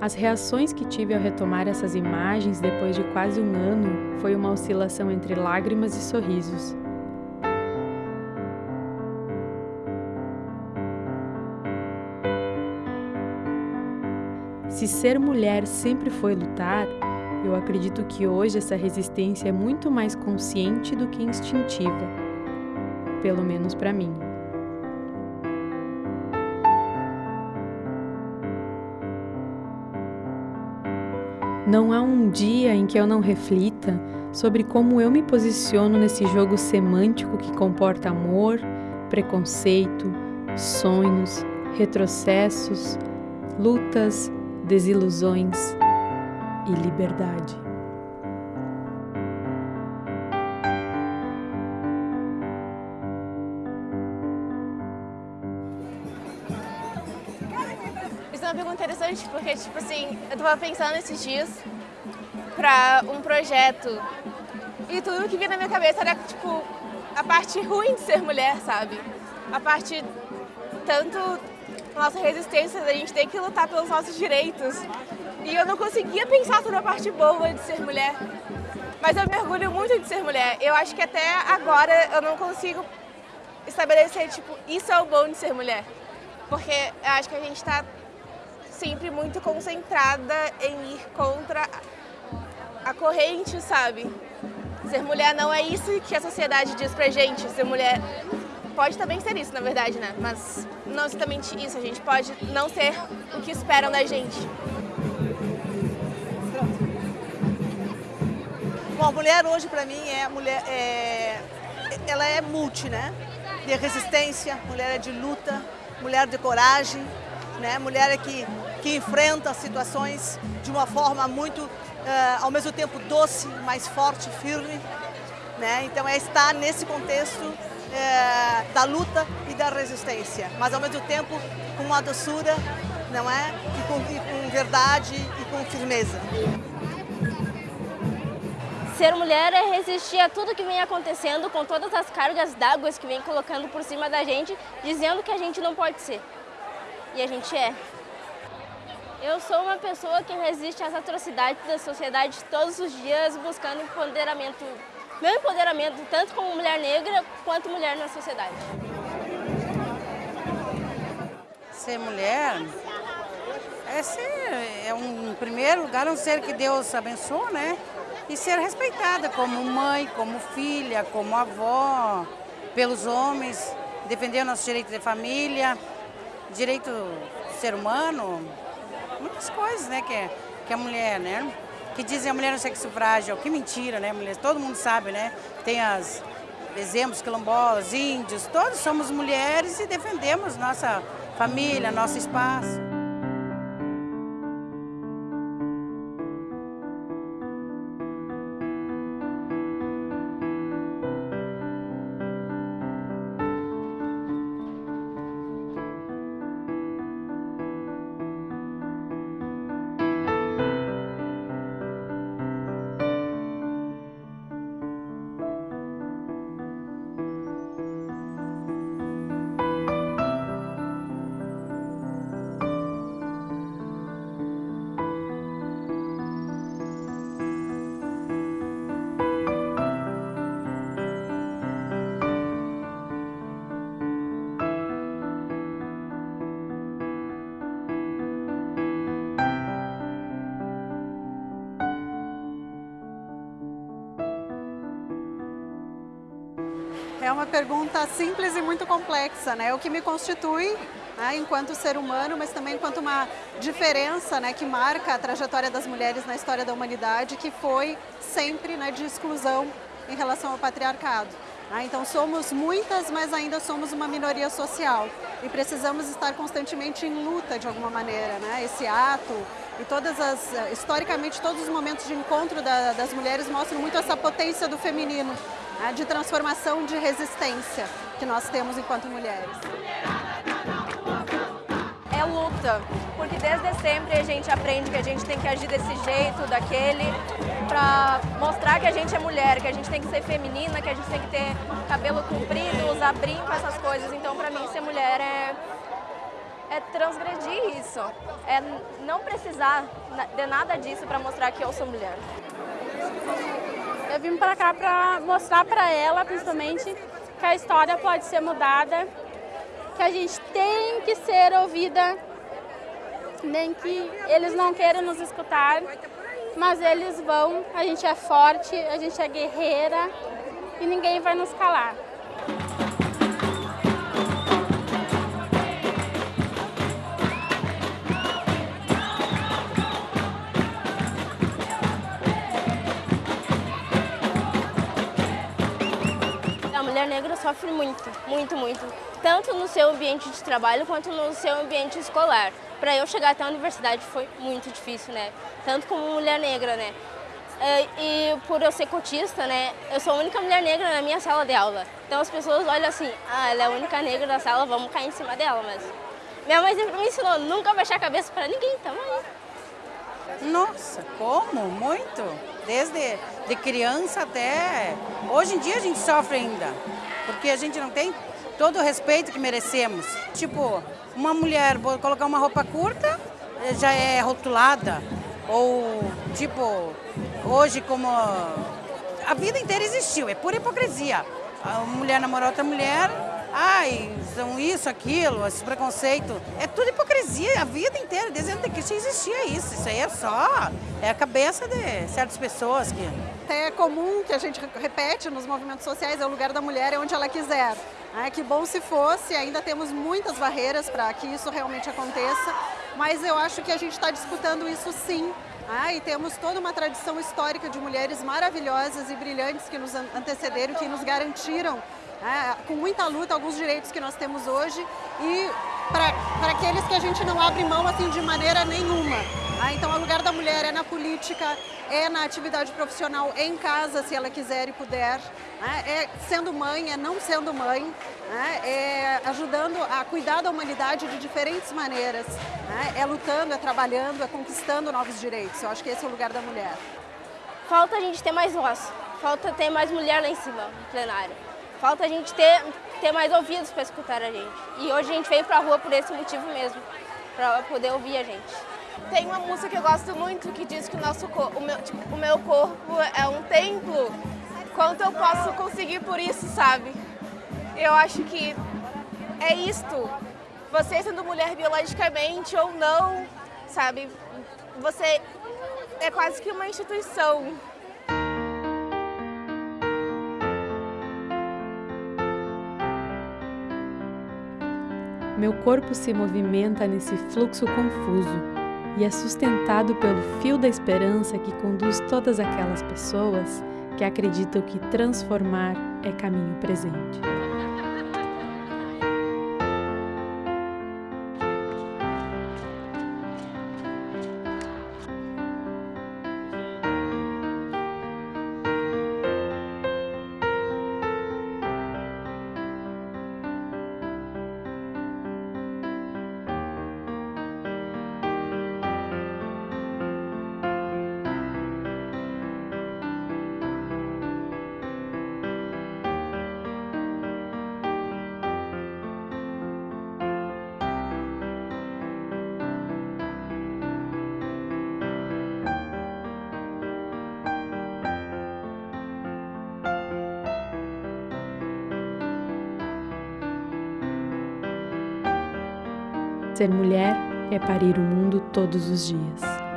As reações que tive ao retomar essas imagens depois de quase um ano foi uma oscilação entre lágrimas e sorrisos. Se ser mulher sempre foi lutar, eu acredito que hoje essa resistência é muito mais consciente do que instintiva, pelo menos para mim. Não há um dia em que eu não reflita sobre como eu me posiciono nesse jogo semântico que comporta amor, preconceito, sonhos, retrocessos, lutas, desilusões e liberdade. Uma pergunta interessante porque, tipo assim, eu tava pensando esses dias pra um projeto e tudo que vinha na minha cabeça era, tipo, a parte ruim de ser mulher, sabe? A parte tanto nossa resistência, a gente tem que lutar pelos nossos direitos. E eu não conseguia pensar toda a parte boa de ser mulher. Mas eu mergulho muito de ser mulher. Eu acho que até agora eu não consigo estabelecer, tipo, isso é o bom de ser mulher. Porque eu acho que a gente está sempre muito concentrada em ir contra a corrente, sabe? Ser mulher não é isso que a sociedade diz pra gente. Ser mulher pode também ser isso, na verdade, né? Mas não exatamente isso. A gente pode não ser o que esperam da gente. Bom, a mulher hoje para mim é mulher, é, ela é multi, né? De resistência, mulher é de luta, mulher de coragem, né? Mulher é que, que enfrenta situações de uma forma muito, uh, ao mesmo tempo doce, mais forte, firme, né? Então é estar nesse contexto é, da luta e da resistência, mas ao mesmo tempo com uma doçura, não é? E com, e com verdade e com firmeza. Ser mulher é resistir a tudo que vem acontecendo com todas as cargas d'água que vem colocando por cima da gente, dizendo que a gente não pode ser. E a gente é. Eu sou uma pessoa que resiste às atrocidades da sociedade todos os dias, buscando empoderamento, meu empoderamento, tanto como mulher negra quanto mulher na sociedade. Ser mulher é ser, é um, em primeiro lugar, um ser que Deus abençoa, né? e ser respeitada como mãe, como filha, como avó, pelos homens, defender o nosso direito de família, direito do ser humano, muitas coisas, né, que, é, que a mulher, né, que dizem a mulher no sexo frágil, que mentira, né, mulher, todo mundo sabe, né, tem as exemplos quilombolas, índios, todos somos mulheres e defendemos nossa família, nosso espaço. É uma pergunta simples e muito complexa, né? O que me constitui né, enquanto ser humano, mas também enquanto uma diferença né, que marca a trajetória das mulheres na história da humanidade, que foi sempre né, de exclusão em relação ao patriarcado. Né? Então somos muitas, mas ainda somos uma minoria social e precisamos estar constantemente em luta de alguma maneira. Né? Esse ato e todas as, historicamente todos os momentos de encontro da, das mulheres mostram muito essa potência do feminino né, de transformação, de resistência que nós temos enquanto mulheres. É luta, porque desde sempre a gente aprende que a gente tem que agir desse jeito, daquele, para mostrar que a gente é mulher, que a gente tem que ser feminina, que a gente tem que ter cabelo comprido, usar brinco, essas coisas. Então, para mim, ser mulher é é transgredir isso, é não precisar de nada disso para mostrar que eu sou mulher. Eu vim para cá para mostrar para ela, principalmente, que a história pode ser mudada, que a gente tem que ser ouvida, nem que eles não queiram nos escutar, mas eles vão, a gente é forte, a gente é guerreira e ninguém vai nos calar. Mulher negra sofre muito, muito, muito. Tanto no seu ambiente de trabalho quanto no seu ambiente escolar. Para eu chegar até a universidade foi muito difícil, né? Tanto como mulher negra, né? É, e por eu ser cotista, né, eu sou a única mulher negra na minha sala de aula. Então as pessoas olham assim, ah, ela é a única negra da sala, vamos cair em cima dela, mas... Minha mãe sempre me ensinou, nunca baixar a cabeça para ninguém, tamo aí. Nossa, como? Muito. Desde de criança até... Hoje em dia a gente sofre ainda, porque a gente não tem todo o respeito que merecemos. Tipo, uma mulher colocar uma roupa curta já é rotulada, ou tipo, hoje como a vida inteira existiu, é pura hipocrisia. A mulher namora outra mulher, ai, são isso, aquilo, esse preconceito. É tudo hipocrisia, a vida inteira, desde que existia isso. Isso aí é só, é a cabeça de certas pessoas que... É comum que a gente repete nos movimentos sociais, é o lugar da mulher, é onde ela quiser. É, que bom se fosse, ainda temos muitas barreiras para que isso realmente aconteça, mas eu acho que a gente está disputando isso sim. Ah, e temos toda uma tradição histórica de mulheres maravilhosas e brilhantes que nos antecederam, que nos garantiram, é, com muita luta, alguns direitos que nós temos hoje e para aqueles que a gente não abre mão assim de maneira nenhuma. Ah, então, o lugar da mulher é na política, é na atividade profissional, em casa, se ela quiser e puder, né? é sendo mãe, é não sendo mãe, né? é ajudando a cuidar da humanidade de diferentes maneiras, né? é lutando, é trabalhando, é conquistando novos direitos. Eu acho que esse é o lugar da mulher. Falta a gente ter mais voz, falta ter mais mulher lá em cima, no plenário. Falta a gente ter, ter mais ouvidos para escutar a gente. E hoje a gente veio para a rua por esse motivo mesmo, para poder ouvir a gente. Tem uma música que eu gosto muito que diz que o, nosso, o, meu, tipo, o meu corpo é um templo. Quanto eu posso conseguir por isso, sabe? Eu acho que é isto. Você sendo mulher biologicamente ou não, sabe? Você é quase que uma instituição. Meu corpo se movimenta nesse fluxo confuso e é sustentado pelo fio da esperança que conduz todas aquelas pessoas que acreditam que transformar é caminho presente. Ser mulher é parir o mundo todos os dias.